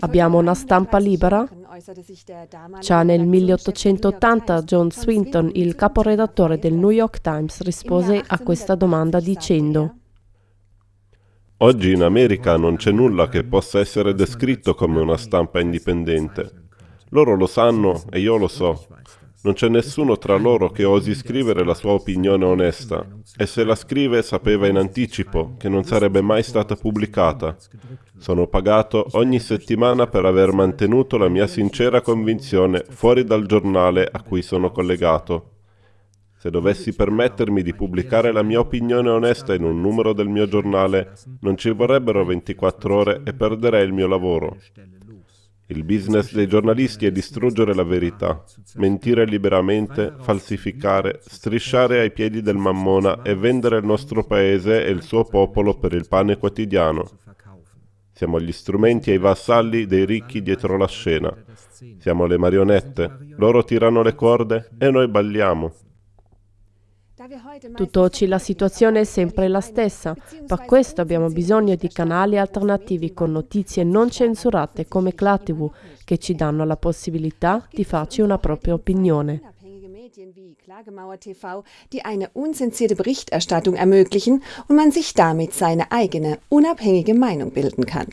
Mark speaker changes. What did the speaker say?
Speaker 1: Abbiamo una stampa libera? Già nel 1880 John Swinton, il caporedattore del New York Times, rispose a questa domanda dicendo
Speaker 2: Oggi in America non c'è nulla che possa essere descritto come una stampa indipendente. Loro lo sanno e io lo so. Non c'è nessuno tra loro che osi scrivere la sua opinione onesta, e se la scrive sapeva in anticipo che non sarebbe mai stata pubblicata. Sono pagato ogni settimana per aver mantenuto la mia sincera convinzione fuori dal giornale a cui sono collegato. Se dovessi permettermi di pubblicare la mia opinione onesta in un numero del mio giornale, non ci vorrebbero 24 ore e perderei il mio lavoro. Il business dei giornalisti è distruggere la verità, mentire liberamente, falsificare, strisciare ai piedi del mammona e vendere il nostro paese e il suo popolo per il pane quotidiano. Siamo gli strumenti e i vassalli dei ricchi dietro la scena. Siamo le marionette. Loro tirano le corde e noi balliamo.
Speaker 1: Tutt'oggi la situazione è sempre la stessa, per questo abbiamo bisogno di canali alternativi con notizie non censurate come ClaTV che ci danno la possibilità di farci una propria opinione.
Speaker 3: Klagemauer TV, die eine unzensierte Berichterstattung ermöglichen und man sich damit seine eigene, unabhängige Meinung bilden kann.